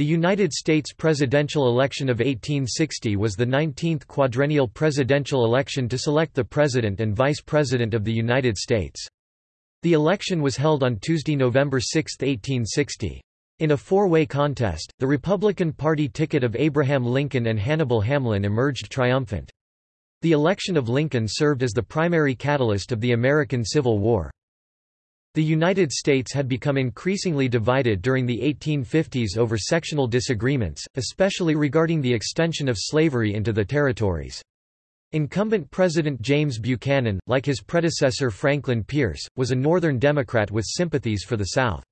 The United States presidential election of 1860 was the 19th quadrennial presidential election to select the President and Vice President of the United States. The election was held on Tuesday, November 6, 1860. In a four-way contest, the Republican Party ticket of Abraham Lincoln and Hannibal Hamlin emerged triumphant. The election of Lincoln served as the primary catalyst of the American Civil War. The United States had become increasingly divided during the 1850s over sectional disagreements, especially regarding the extension of slavery into the territories. Incumbent President James Buchanan, like his predecessor Franklin Pierce, was a Northern Democrat with sympathies for the South.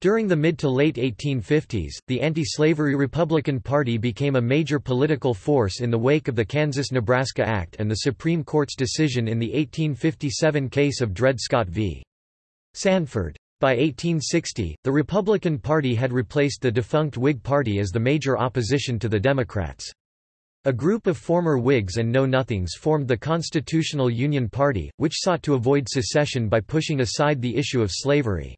During the mid to late 1850s, the anti-slavery Republican Party became a major political force in the wake of the Kansas-Nebraska Act and the Supreme Court's decision in the 1857 case of Dred Scott v. Sandford. By 1860, the Republican Party had replaced the defunct Whig Party as the major opposition to the Democrats. A group of former Whigs and Know-Nothings formed the Constitutional Union Party, which sought to avoid secession by pushing aside the issue of slavery.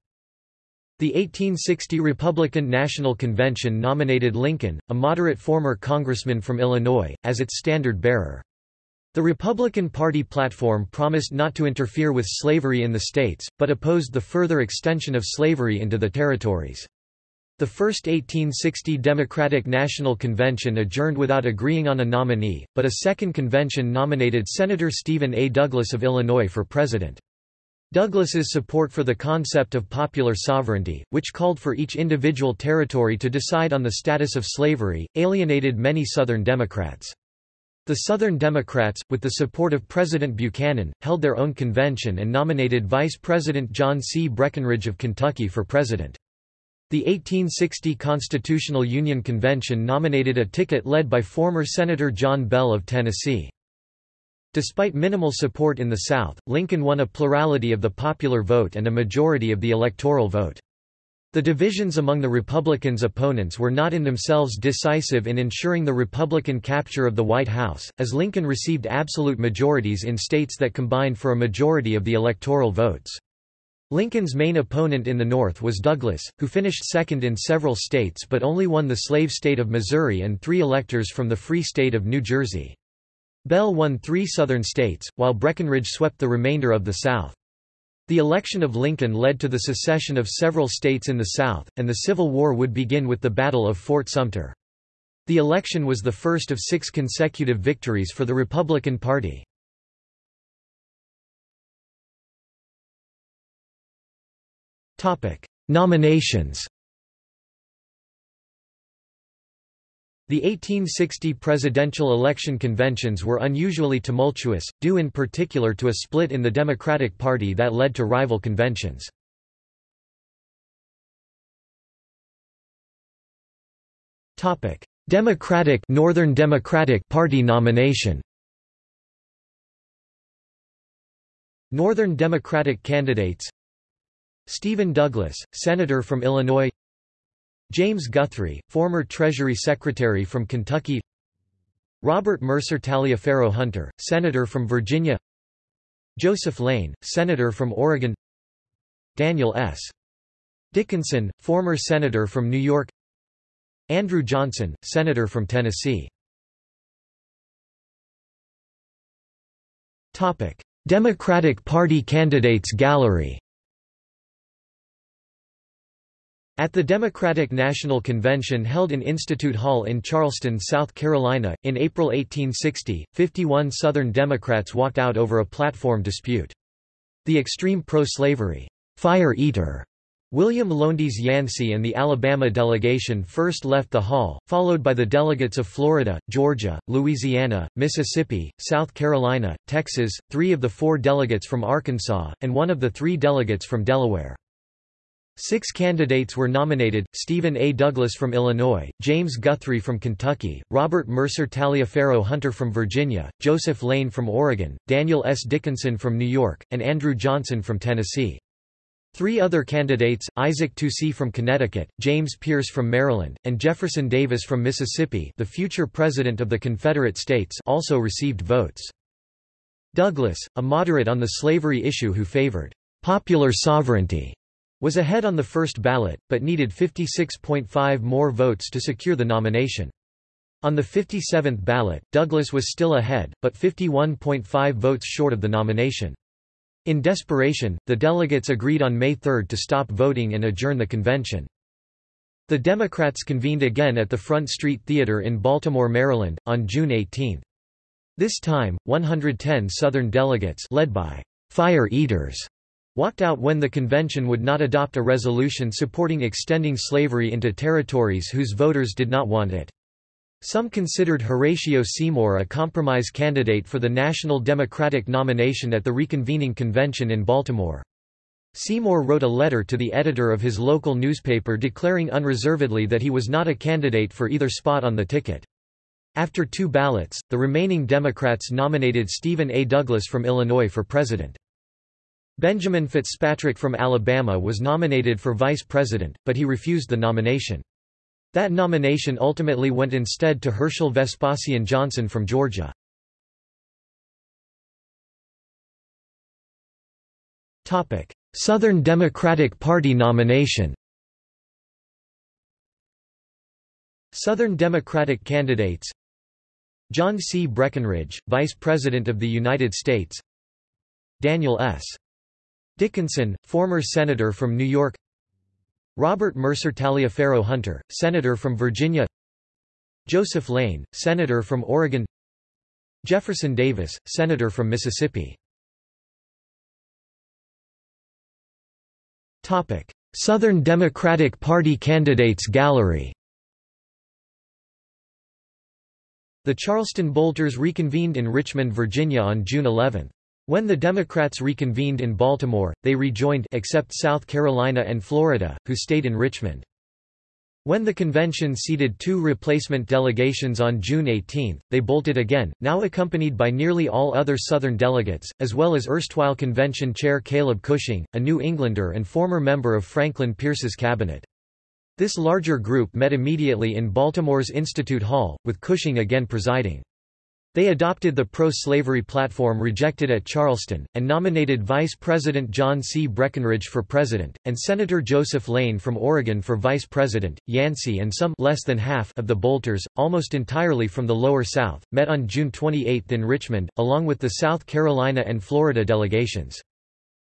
The 1860 Republican National Convention nominated Lincoln, a moderate former congressman from Illinois, as its standard-bearer. The Republican Party platform promised not to interfere with slavery in the states, but opposed the further extension of slavery into the territories. The first 1860 Democratic National Convention adjourned without agreeing on a nominee, but a second convention nominated Senator Stephen A. Douglas of Illinois for president. Douglas's support for the concept of popular sovereignty, which called for each individual territory to decide on the status of slavery, alienated many Southern Democrats. The Southern Democrats, with the support of President Buchanan, held their own convention and nominated Vice President John C. Breckinridge of Kentucky for president. The 1860 Constitutional Union Convention nominated a ticket led by former Senator John Bell of Tennessee. Despite minimal support in the South, Lincoln won a plurality of the popular vote and a majority of the electoral vote. The divisions among the Republicans' opponents were not in themselves decisive in ensuring the Republican capture of the White House, as Lincoln received absolute majorities in states that combined for a majority of the electoral votes. Lincoln's main opponent in the North was Douglas, who finished second in several states but only won the slave state of Missouri and three electors from the Free State of New Jersey. Bell won three Southern states, while Breckinridge swept the remainder of the South. The election of Lincoln led to the secession of several states in the South, and the Civil War would begin with the Battle of Fort Sumter. The election was the first of six consecutive victories for the Republican Party. Nominations The 1860 presidential election conventions were unusually tumultuous, due in particular to a split in the Democratic Party that led to rival conventions. Democratic Northern Democratic Party nomination Northern Democratic candidates Stephen Douglas, Senator from Illinois James Guthrie, former Treasury Secretary from Kentucky. Robert Mercer Taliaferro Hunter, Senator from Virginia. Joseph Lane, Senator from Oregon. Daniel S. Dickinson, former Senator from New York. Andrew Johnson, Senator from Tennessee. Democratic Party candidates gallery At the Democratic National Convention held in Institute Hall in Charleston, South Carolina, in April 1860, 51 Southern Democrats walked out over a platform dispute. The extreme pro-slavery, fire eater, William Lowndes Yancey and the Alabama delegation first left the hall, followed by the delegates of Florida, Georgia, Louisiana, Mississippi, South Carolina, Texas, three of the four delegates from Arkansas, and one of the three delegates from Delaware. Six candidates were nominated, Stephen A. Douglas from Illinois, James Guthrie from Kentucky, Robert Mercer Taliaferro Hunter from Virginia, Joseph Lane from Oregon, Daniel S. Dickinson from New York, and Andrew Johnson from Tennessee. Three other candidates, Isaac Toucey from Connecticut, James Pearce from Maryland, and Jefferson Davis from Mississippi the future President of the Confederate States also received votes. Douglas, a moderate on the slavery issue who favored popular sovereignty, was ahead on the first ballot, but needed 56.5 more votes to secure the nomination. On the 57th ballot, Douglas was still ahead, but 51.5 votes short of the nomination. In desperation, the delegates agreed on May 3 to stop voting and adjourn the convention. The Democrats convened again at the Front Street Theater in Baltimore, Maryland, on June 18. This time, 110 Southern delegates led by fire eaters walked out when the convention would not adopt a resolution supporting extending slavery into territories whose voters did not want it. Some considered Horatio Seymour a compromise candidate for the National Democratic nomination at the reconvening convention in Baltimore. Seymour wrote a letter to the editor of his local newspaper declaring unreservedly that he was not a candidate for either spot on the ticket. After two ballots, the remaining Democrats nominated Stephen A. Douglas from Illinois for president. Benjamin Fitzpatrick from Alabama was nominated for vice president, but he refused the nomination. That nomination ultimately went instead to Herschel Vespasian Johnson from Georgia. Southern Democratic Party nomination Southern Democratic candidates John C. Breckinridge, Vice President of the United States Daniel S. Dickinson, former Senator from New York. Robert Mercer Taliaferro Hunter, Senator from Virginia. Joseph Lane, Senator from Oregon. Jefferson Davis, Senator from Mississippi. Southern Democratic Party candidates gallery. The Charleston Bolters reconvened in Richmond, Virginia on June 11. When the Democrats reconvened in Baltimore, they rejoined except South Carolina and Florida, who stayed in Richmond. When the convention seated two replacement delegations on June 18, they bolted again, now accompanied by nearly all other Southern delegates, as well as erstwhile convention chair Caleb Cushing, a New Englander and former member of Franklin Pierce's cabinet. This larger group met immediately in Baltimore's Institute Hall, with Cushing again presiding. They adopted the pro-slavery platform rejected at Charleston, and nominated Vice President John C. Breckinridge for president, and Senator Joseph Lane from Oregon for vice president. Yancey and some less than half of the bolters, almost entirely from the Lower South, met on June 28 in Richmond, along with the South Carolina and Florida delegations.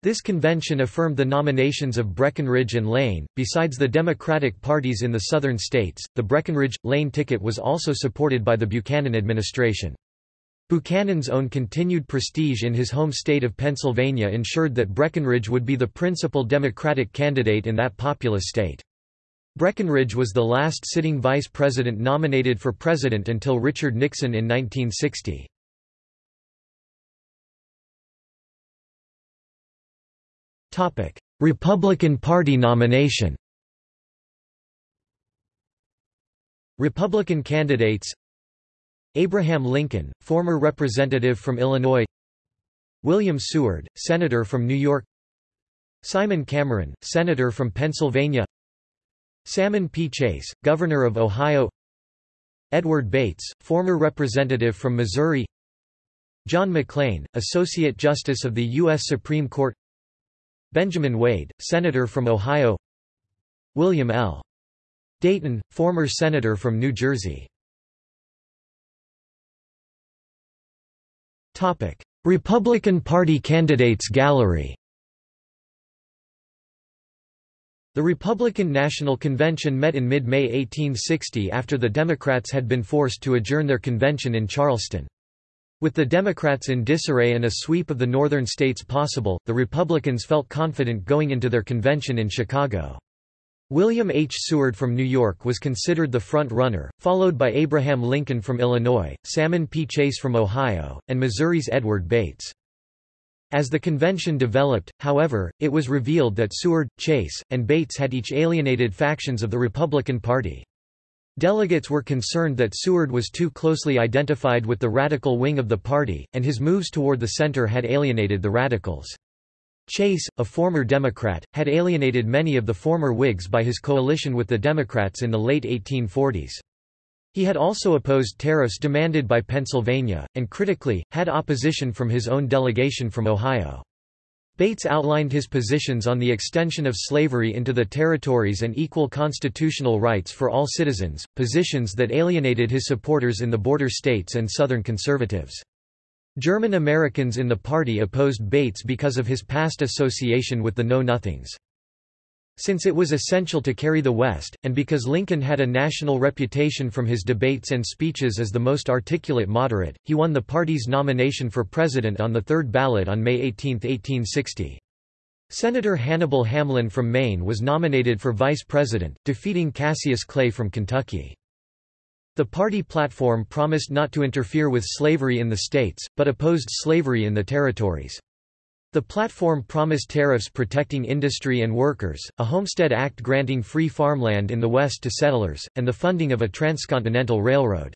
This convention affirmed the nominations of Breckinridge and Lane. Besides the Democratic parties in the southern states, the Breckinridge Lane ticket was also supported by the Buchanan administration. Buchanan's own continued prestige in his home state of Pennsylvania ensured that Breckinridge would be the principal Democratic candidate in that populous state. Breckinridge was the last sitting vice president nominated for president until Richard Nixon in 1960. Republican Party nomination Republican candidates Abraham Lincoln, former representative from Illinois. William Seward, Senator from New York. Simon Cameron, Senator from Pennsylvania. Salmon P. Chase, Governor of Ohio. Edward Bates, former representative from Missouri. John McLean, Associate Justice of the U.S. Supreme Court. Benjamin Wade, Senator from Ohio. William L. Dayton, former Senator from New Jersey Republican Party candidates gallery The Republican National Convention met in mid-May 1860 after the Democrats had been forced to adjourn their convention in Charleston. With the Democrats in disarray and a sweep of the northern states possible, the Republicans felt confident going into their convention in Chicago. William H. Seward from New York was considered the front-runner, followed by Abraham Lincoln from Illinois, Salmon P. Chase from Ohio, and Missouri's Edward Bates. As the convention developed, however, it was revealed that Seward, Chase, and Bates had each alienated factions of the Republican Party. Delegates were concerned that Seward was too closely identified with the radical wing of the party, and his moves toward the center had alienated the radicals. Chase, a former Democrat, had alienated many of the former Whigs by his coalition with the Democrats in the late 1840s. He had also opposed tariffs demanded by Pennsylvania, and critically, had opposition from his own delegation from Ohio. Bates outlined his positions on the extension of slavery into the territories and equal constitutional rights for all citizens, positions that alienated his supporters in the border states and Southern conservatives. German Americans in the party opposed Bates because of his past association with the Know-Nothings. Since it was essential to carry the West, and because Lincoln had a national reputation from his debates and speeches as the most articulate moderate, he won the party's nomination for president on the third ballot on May 18, 1860. Senator Hannibal Hamlin from Maine was nominated for vice president, defeating Cassius Clay from Kentucky. The party platform promised not to interfere with slavery in the states, but opposed slavery in the territories. The platform promised tariffs protecting industry and workers, a Homestead Act granting free farmland in the West to settlers, and the funding of a transcontinental railroad.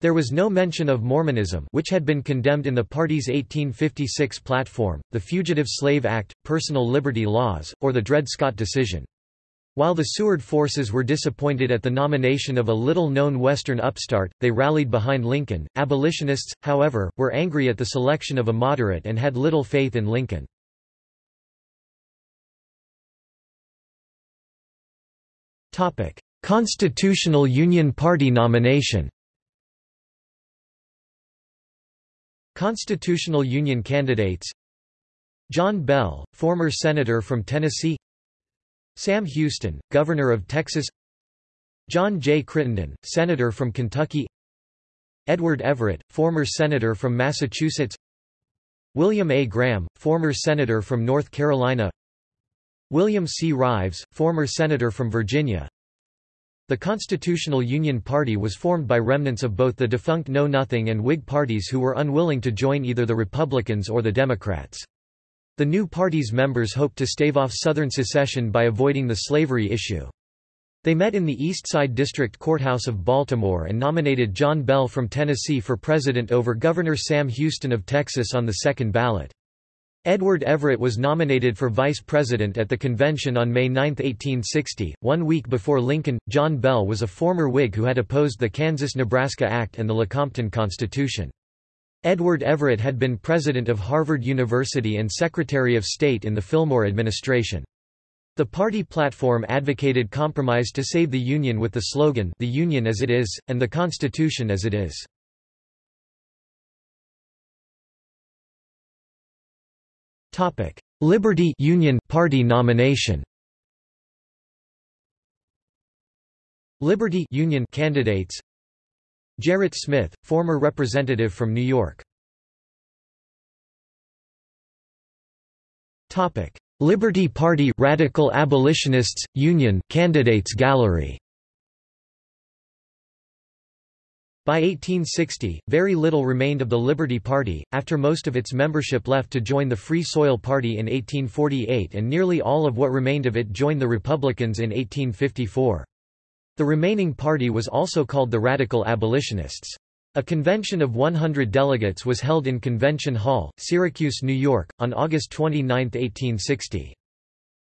There was no mention of Mormonism which had been condemned in the party's 1856 platform, the Fugitive Slave Act, personal liberty laws, or the Dred Scott decision. While the Seward forces were disappointed at the nomination of a little-known Western upstart, they rallied behind Lincoln. Abolitionists, however, were angry at the selection of a moderate and had little faith in Lincoln. Topic: Constitutional Union Party nomination. Constitutional Union candidates John Bell, former senator from Tennessee Sam Houston, Governor of Texas John J. Crittenden, Senator from Kentucky Edward Everett, former Senator from Massachusetts William A. Graham, former Senator from North Carolina William C. Rives, former Senator from Virginia The Constitutional Union Party was formed by remnants of both the defunct Know Nothing and Whig parties who were unwilling to join either the Republicans or the Democrats. The new party's members hoped to stave off Southern secession by avoiding the slavery issue. They met in the East Side District Courthouse of Baltimore and nominated John Bell from Tennessee for president over Governor Sam Houston of Texas on the second ballot. Edward Everett was nominated for vice president at the convention on May 9, 1860. One week before Lincoln, John Bell was a former Whig who had opposed the Kansas-Nebraska Act and the Lecompton Constitution. Edward Everett had been president of Harvard University and Secretary of State in the Fillmore administration. The party platform advocated compromise to save the Union with the slogan The Union as it is, and the Constitution as it is. Liberty Union Party nomination Liberty Union candidates Gerrit Smith, former representative from New York. Topic: Liberty Party Radical Abolitionists Union Candidates Gallery. By 1860, very little remained of the Liberty Party, after most of its membership left to join the Free Soil Party in 1848 and nearly all of what remained of it joined the Republicans in 1854. The remaining party was also called the Radical Abolitionists. A convention of 100 delegates was held in Convention Hall, Syracuse, New York, on August 29, 1860.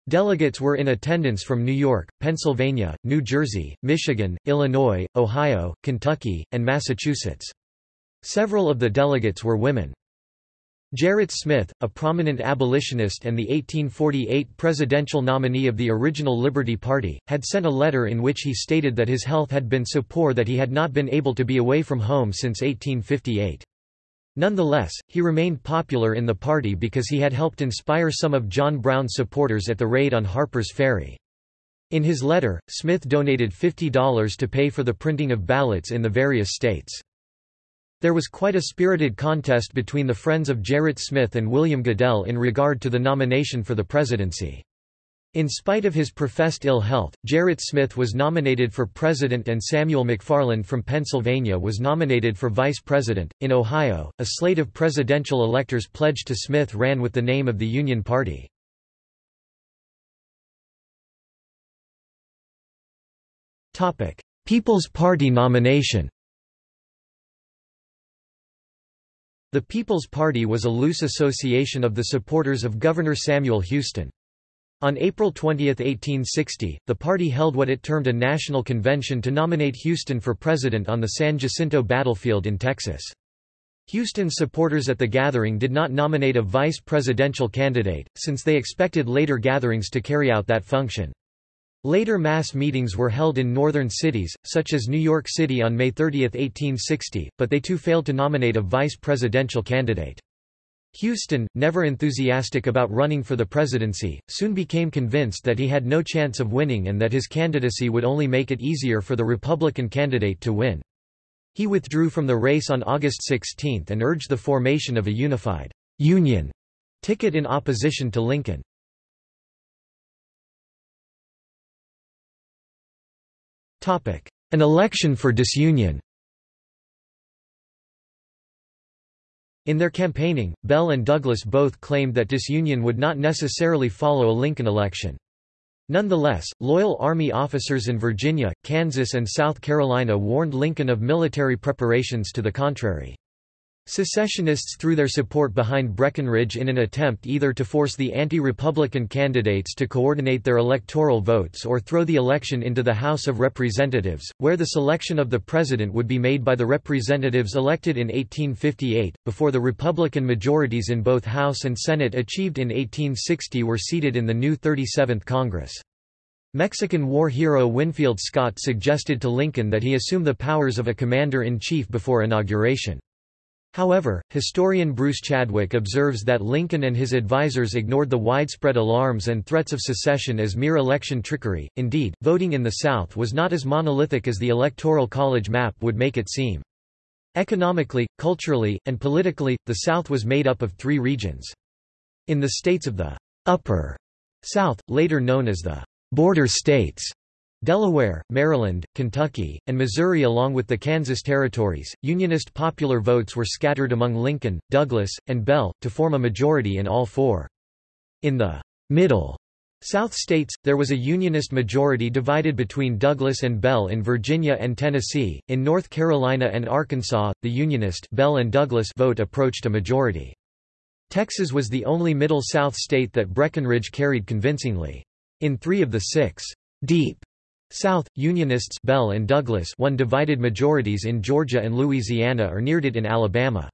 Delegates were in attendance from New York, Pennsylvania, New Jersey, Michigan, Illinois, Ohio, Kentucky, and Massachusetts. Several of the delegates were women. Gerrit Smith, a prominent abolitionist and the 1848 presidential nominee of the original Liberty Party, had sent a letter in which he stated that his health had been so poor that he had not been able to be away from home since 1858. Nonetheless, he remained popular in the party because he had helped inspire some of John Brown's supporters at the raid on Harper's Ferry. In his letter, Smith donated $50 to pay for the printing of ballots in the various states. There was quite a spirited contest between the friends of Gerrit Smith and William Goodell in regard to the nomination for the presidency. In spite of his professed ill health, Gerrit Smith was nominated for president and Samuel McFarland from Pennsylvania was nominated for vice president. In Ohio, a slate of presidential electors pledged to Smith ran with the name of the Union Party. People's Party nomination The People's Party was a loose association of the supporters of Governor Samuel Houston. On April 20, 1860, the party held what it termed a national convention to nominate Houston for president on the San Jacinto battlefield in Texas. Houston's supporters at the gathering did not nominate a vice presidential candidate, since they expected later gatherings to carry out that function. Later mass meetings were held in northern cities, such as New York City on May 30, 1860, but they too failed to nominate a vice presidential candidate. Houston, never enthusiastic about running for the presidency, soon became convinced that he had no chance of winning and that his candidacy would only make it easier for the Republican candidate to win. He withdrew from the race on August 16 and urged the formation of a unified Union ticket in opposition to Lincoln. An election for disunion In their campaigning, Bell and Douglas both claimed that disunion would not necessarily follow a Lincoln election. Nonetheless, loyal Army officers in Virginia, Kansas and South Carolina warned Lincoln of military preparations to the contrary. Secessionists threw their support behind Breckinridge in an attempt either to force the anti-Republican candidates to coordinate their electoral votes or throw the election into the House of Representatives, where the selection of the president would be made by the representatives elected in 1858, before the Republican majorities in both House and Senate achieved in 1860 were seated in the new 37th Congress. Mexican war hero Winfield Scott suggested to Lincoln that he assume the powers of a commander-in-chief before inauguration. However, historian Bruce Chadwick observes that Lincoln and his advisers ignored the widespread alarms and threats of secession as mere election trickery. Indeed, voting in the South was not as monolithic as the Electoral College map would make it seem. Economically, culturally, and politically, the South was made up of three regions. In the states of the Upper South, later known as the Border States, Delaware, Maryland, Kentucky, and Missouri along with the Kansas territories, Unionist popular votes were scattered among Lincoln, Douglas, and Bell, to form a majority in all four. In the middle South states, there was a Unionist majority divided between Douglas and Bell in Virginia and Tennessee. In North Carolina and Arkansas, the Unionist Bell and Douglas vote approached a majority. Texas was the only Middle South state that Breckinridge carried convincingly. In three of the six deep South, Unionists Bell and Douglas won divided majorities in Georgia and Louisiana or neared it in Alabama.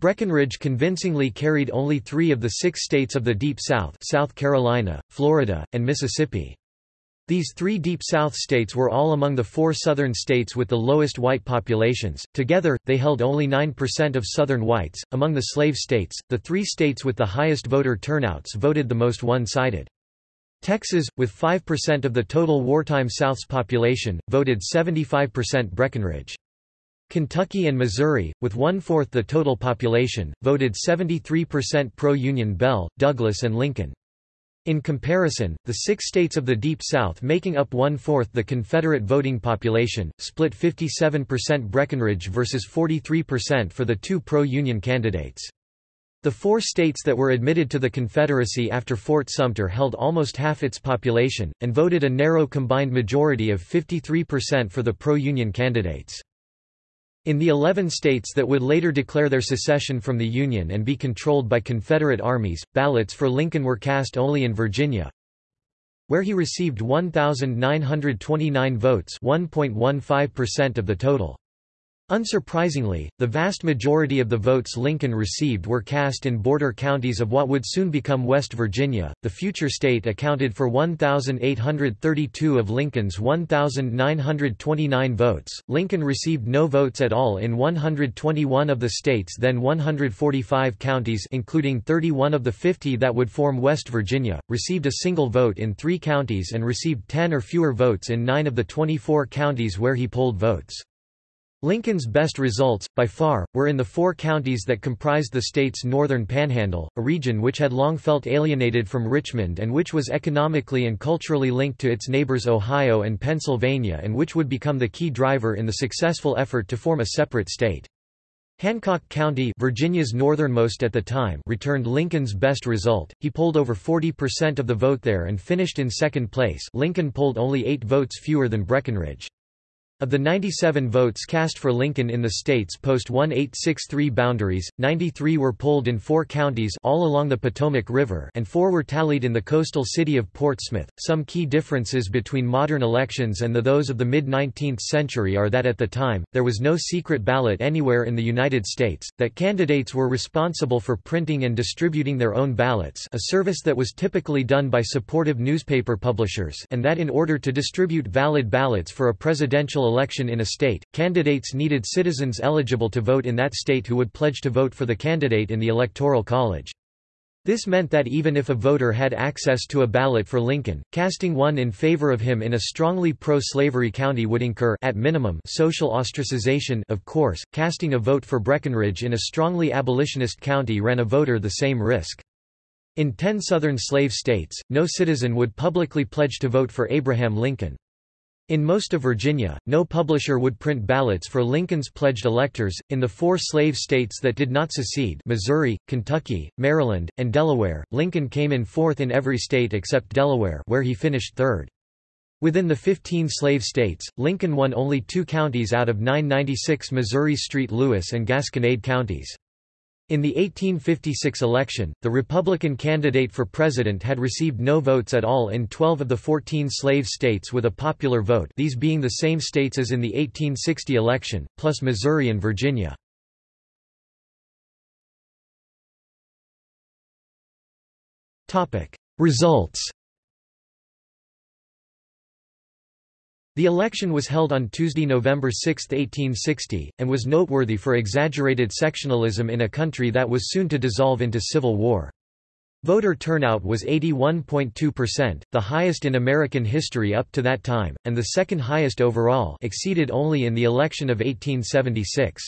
Breckinridge convincingly carried only three of the six states of the Deep South South Carolina, Florida, and Mississippi. These three Deep South states were all among the four Southern states with the lowest white populations. Together, they held only 9% of Southern whites. Among the slave states, the three states with the highest voter turnouts voted the most one-sided. Texas, with 5% of the total wartime South's population, voted 75% Breckinridge. Kentucky and Missouri, with one-fourth the total population, voted 73% pro-Union Bell, Douglas and Lincoln. In comparison, the six states of the Deep South making up one-fourth the Confederate voting population, split 57% Breckinridge versus 43% for the two pro-Union candidates. The four states that were admitted to the Confederacy after Fort Sumter held almost half its population, and voted a narrow combined majority of 53% for the pro-Union candidates. In the 11 states that would later declare their secession from the Union and be controlled by Confederate armies, ballots for Lincoln were cast only in Virginia, where he received 1,929 votes 1.15% of the total. Unsurprisingly, the vast majority of the votes Lincoln received were cast in border counties of what would soon become West Virginia. The future state accounted for 1,832 of Lincoln's 1,929 votes. Lincoln received no votes at all in 121 of the state's then 145 counties, including 31 of the 50 that would form West Virginia, received a single vote in three counties, and received 10 or fewer votes in nine of the 24 counties where he polled votes. Lincoln's best results, by far, were in the four counties that comprised the state's northern panhandle, a region which had long felt alienated from Richmond and which was economically and culturally linked to its neighbors Ohio and Pennsylvania and which would become the key driver in the successful effort to form a separate state. Hancock County Virginia's northernmost at the time returned Lincoln's best result, he polled over 40% of the vote there and finished in second place Lincoln polled only eight votes fewer than Breckinridge. Of the 97 votes cast for Lincoln in the state's post-1863 boundaries, 93 were polled in four counties all along the Potomac River and four were tallied in the coastal city of Portsmouth. Some key differences between modern elections and the those of the mid-19th century are that at the time, there was no secret ballot anywhere in the United States, that candidates were responsible for printing and distributing their own ballots a service that was typically done by supportive newspaper publishers and that in order to distribute valid ballots for a presidential election in a state, candidates needed citizens eligible to vote in that state who would pledge to vote for the candidate in the Electoral College. This meant that even if a voter had access to a ballot for Lincoln, casting one in favor of him in a strongly pro-slavery county would incur at minimum social ostracization of course, casting a vote for Breckinridge in a strongly abolitionist county ran a voter the same risk. In ten southern slave states, no citizen would publicly pledge to vote for Abraham Lincoln. In most of Virginia, no publisher would print ballots for Lincoln's pledged electors. In the four slave states that did not secede Missouri, Kentucky, Maryland, and Delaware, Lincoln came in fourth in every state except Delaware where he finished third. Within the 15 slave states, Lincoln won only two counties out of 996 Missouri St. Louis and Gasconade counties. In the 1856 election, the Republican candidate for president had received no votes at all in 12 of the 14 slave states with a popular vote these being the same states as in the 1860 election, plus Missouri and Virginia. Results The election was held on Tuesday, November 6, 1860, and was noteworthy for exaggerated sectionalism in a country that was soon to dissolve into civil war. Voter turnout was 81.2%, the highest in American history up to that time, and the second highest overall exceeded only in the election of 1876.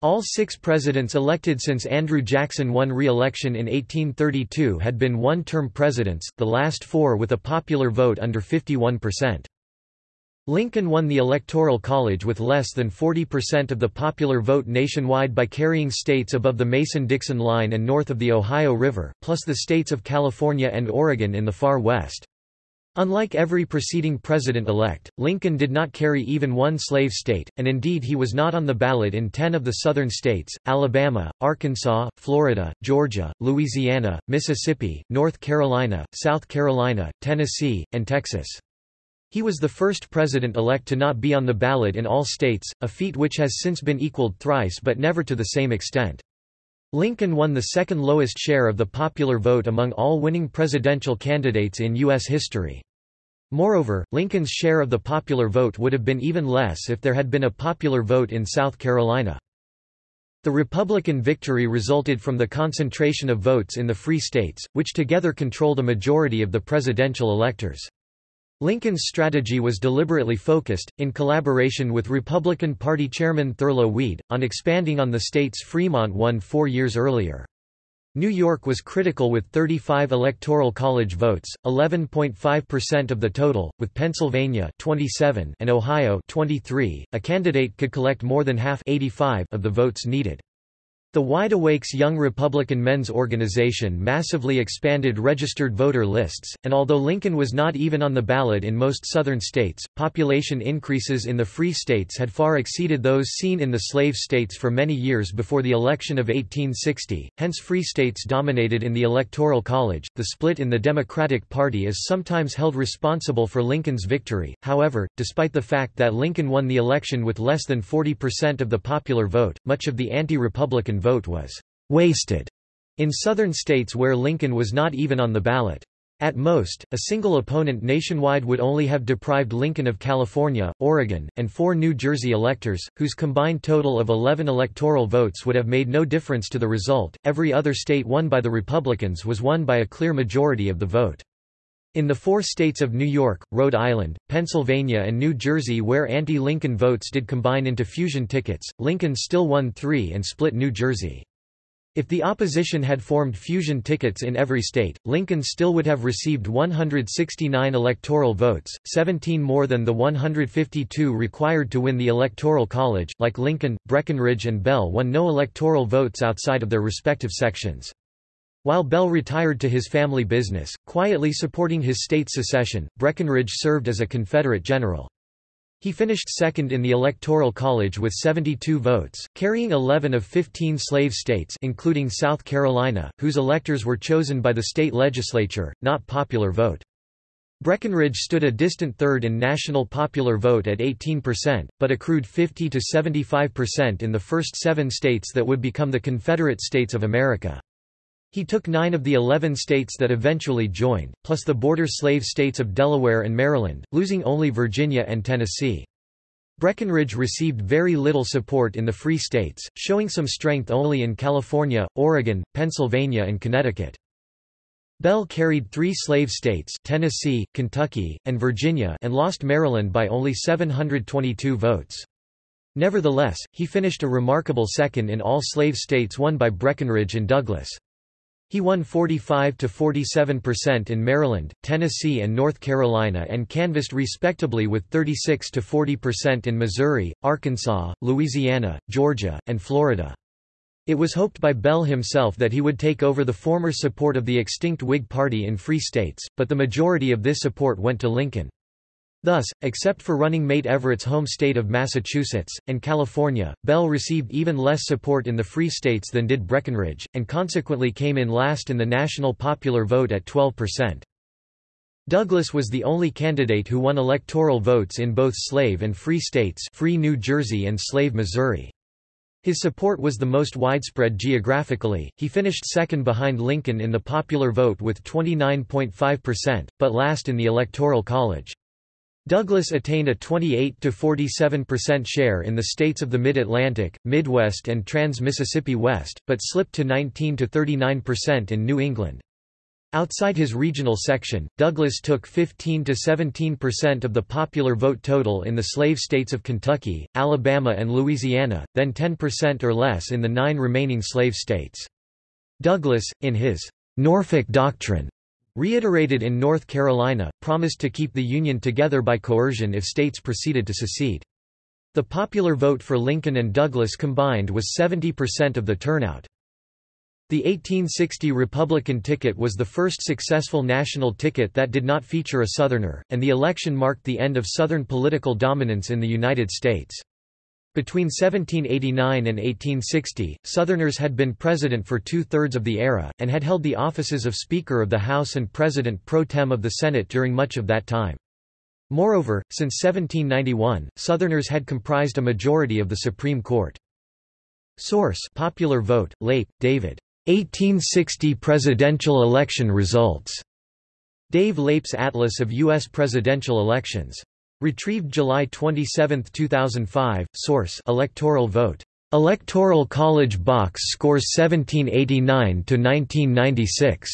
All six presidents elected since Andrew Jackson won re-election in 1832 had been one-term presidents, the last four with a popular vote under 51%. Lincoln won the Electoral College with less than 40% of the popular vote nationwide by carrying states above the Mason-Dixon line and north of the Ohio River, plus the states of California and Oregon in the far west. Unlike every preceding president-elect, Lincoln did not carry even one slave state, and indeed he was not on the ballot in ten of the southern states, Alabama, Arkansas, Florida, Georgia, Louisiana, Mississippi, North Carolina, South Carolina, Tennessee, and Texas. He was the first president-elect to not be on the ballot in all states, a feat which has since been equaled thrice but never to the same extent. Lincoln won the second lowest share of the popular vote among all winning presidential candidates in U.S. history. Moreover, Lincoln's share of the popular vote would have been even less if there had been a popular vote in South Carolina. The Republican victory resulted from the concentration of votes in the free states, which together controlled a majority of the presidential electors. Lincoln's strategy was deliberately focused, in collaboration with Republican Party chairman Thurlow Weed, on expanding on the states Fremont won four years earlier. New York was critical with 35 electoral college votes, 11.5% of the total, with Pennsylvania 27 and Ohio 23. A candidate could collect more than half 85 of the votes needed. The Wide Awakes Young Republican Men's Organization massively expanded registered voter lists, and although Lincoln was not even on the ballot in most southern states, population increases in the free states had far exceeded those seen in the slave states for many years before the election of 1860, hence free states dominated in the Electoral College. The split in the Democratic Party is sometimes held responsible for Lincoln's victory, however, despite the fact that Lincoln won the election with less than 40% of the popular vote, much of the anti-Republican vote was wasted in southern states where Lincoln was not even on the ballot. At most, a single opponent nationwide would only have deprived Lincoln of California, Oregon, and four New Jersey electors, whose combined total of 11 electoral votes would have made no difference to the result. Every other state won by the Republicans was won by a clear majority of the vote. In the four states of New York, Rhode Island, Pennsylvania and New Jersey where anti-Lincoln votes did combine into fusion tickets, Lincoln still won three and split New Jersey. If the opposition had formed fusion tickets in every state, Lincoln still would have received 169 electoral votes, 17 more than the 152 required to win the Electoral College. Like Lincoln, Breckinridge and Bell won no electoral votes outside of their respective sections. While Bell retired to his family business, quietly supporting his state's secession, Breckinridge served as a Confederate general. He finished second in the Electoral College with 72 votes, carrying 11 of 15 slave states including South Carolina, whose electors were chosen by the state legislature, not popular vote. Breckinridge stood a distant third in national popular vote at 18%, but accrued 50 to 75% in the first seven states that would become the Confederate States of America. He took nine of the eleven states that eventually joined, plus the border slave states of Delaware and Maryland, losing only Virginia and Tennessee. Breckinridge received very little support in the free states, showing some strength only in California, Oregon, Pennsylvania and Connecticut. Bell carried three slave states Tennessee, Kentucky, and Virginia and lost Maryland by only 722 votes. Nevertheless, he finished a remarkable second in all slave states won by Breckinridge and Douglas. He won 45 to 47% in Maryland, Tennessee and North Carolina and canvassed respectably with 36 to 40% in Missouri, Arkansas, Louisiana, Georgia, and Florida. It was hoped by Bell himself that he would take over the former support of the extinct Whig Party in free states, but the majority of this support went to Lincoln. Thus, except for running mate Everett's home state of Massachusetts, and California, Bell received even less support in the free states than did Breckinridge, and consequently came in last in the national popular vote at 12%. Douglas was the only candidate who won electoral votes in both slave and free states free New Jersey and slave Missouri. His support was the most widespread geographically, he finished second behind Lincoln in the popular vote with 29.5%, but last in the Electoral College. Douglas attained a 28–47% share in the states of the Mid-Atlantic, Midwest and Trans-Mississippi West, but slipped to 19–39% in New England. Outside his regional section, Douglas took 15–17% of the popular vote total in the slave states of Kentucky, Alabama and Louisiana, then 10% or less in the nine remaining slave states. Douglas, in his Norfolk Doctrine, reiterated in North Carolina, promised to keep the Union together by coercion if states proceeded to secede. The popular vote for Lincoln and Douglas combined was 70% of the turnout. The 1860 Republican ticket was the first successful national ticket that did not feature a Southerner, and the election marked the end of Southern political dominance in the United States. Between 1789 and 1860, Southerners had been president for two-thirds of the era, and had held the offices of Speaker of the House and President pro tem of the Senate during much of that time. Moreover, since 1791, Southerners had comprised a majority of the Supreme Court. Source Popular Vote, Leip, David. 1860 Presidential Election Results. Dave Leip's Atlas of U.S. Presidential Elections. Retrieved July 27, 2005. Source: Electoral vote. Electoral College box scores 1789 to 1996.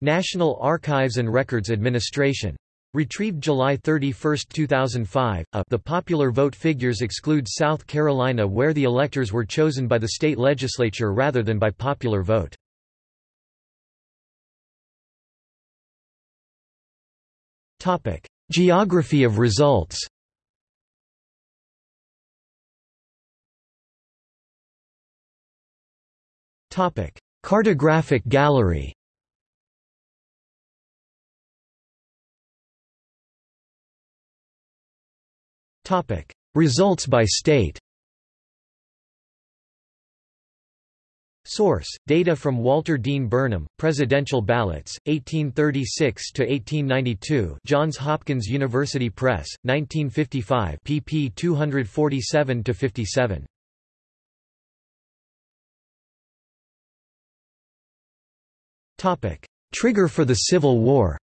National Archives and Records Administration. Retrieved July 31, 2005. A, the popular vote figures exclude South Carolina where the electors were chosen by the state legislature rather than by popular vote. Geography of results. Cartographic gallery. Results by state Source: Data from Walter Dean Burnham, Presidential Ballots, 1836 to 1892. Johns Hopkins University Press, 1955 pp 247 to 57. Topic: Trigger for the Civil War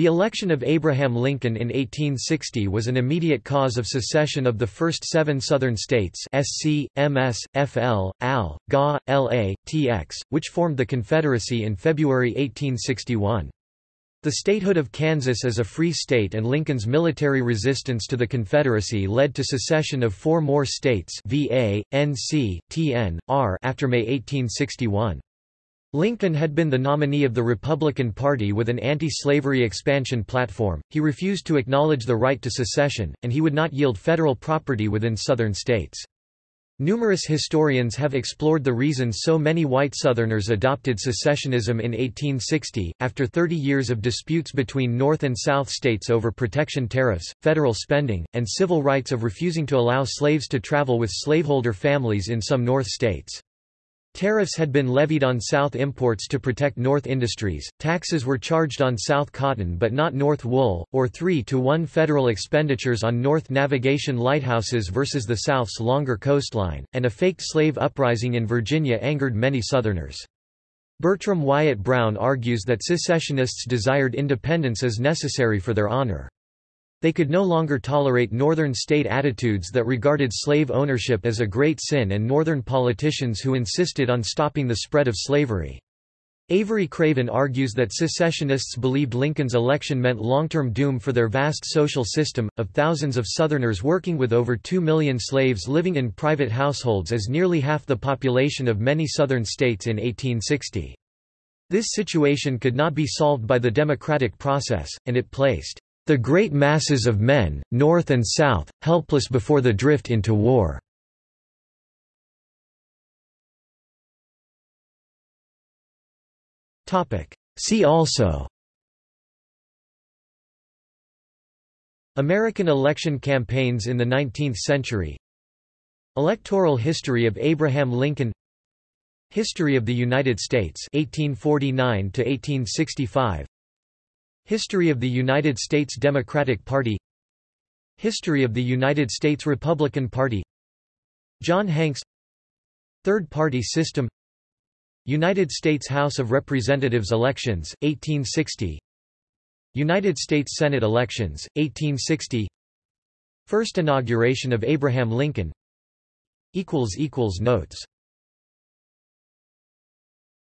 The election of Abraham Lincoln in 1860 was an immediate cause of secession of the first seven Southern states SC, MS, FL, AL, GA, LA, TX, which formed the Confederacy in February 1861. The statehood of Kansas as a free state and Lincoln's military resistance to the Confederacy led to secession of four more states VA, NC, TN, R after May 1861. Lincoln had been the nominee of the Republican Party with an anti-slavery expansion platform, he refused to acknowledge the right to secession, and he would not yield federal property within Southern states. Numerous historians have explored the reasons so many white Southerners adopted secessionism in 1860. After 30 years of disputes between North and South states over protection tariffs, federal spending, and civil rights of refusing to allow slaves to travel with slaveholder families in some North states. Tariffs had been levied on South imports to protect North industries, taxes were charged on South cotton but not North wool, or 3 to 1 federal expenditures on North navigation lighthouses versus the South's longer coastline, and a faked slave uprising in Virginia angered many Southerners. Bertram Wyatt Brown argues that secessionists desired independence as necessary for their honor. They could no longer tolerate Northern state attitudes that regarded slave ownership as a great sin and Northern politicians who insisted on stopping the spread of slavery. Avery Craven argues that secessionists believed Lincoln's election meant long-term doom for their vast social system, of thousands of Southerners working with over two million slaves living in private households as nearly half the population of many Southern states in 1860. This situation could not be solved by the democratic process, and it placed the great masses of men, North and South, helpless before the drift into war. See also. American election campaigns in the 19th century. Electoral history of Abraham Lincoln. History of the United States 1849 to 1865 History of the United States Democratic Party History of the United States Republican Party John Hanks Third Party System United States House of Representatives elections, 1860 United States Senate elections, 1860 First inauguration of Abraham Lincoln Notes